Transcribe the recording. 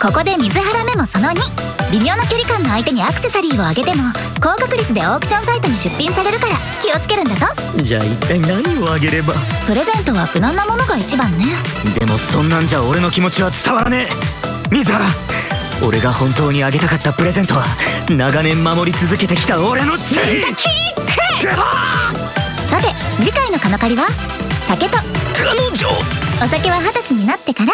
ここで水原メモその2微妙な距離感の相手にアクセサリーをあげても高確率でオークションサイトに出品されるから気をつけるんだぞ。じゃあ一体何をあげれば？プレゼントは無難なものが一番ね。でもそんなんじゃ俺の気持ちは伝わらねえ。水原俺が本当にあげたかったプレゼントは長年守り続けてきた俺のチェリーさて次回のカノカリは酒と彼女お酒は二十歳になってから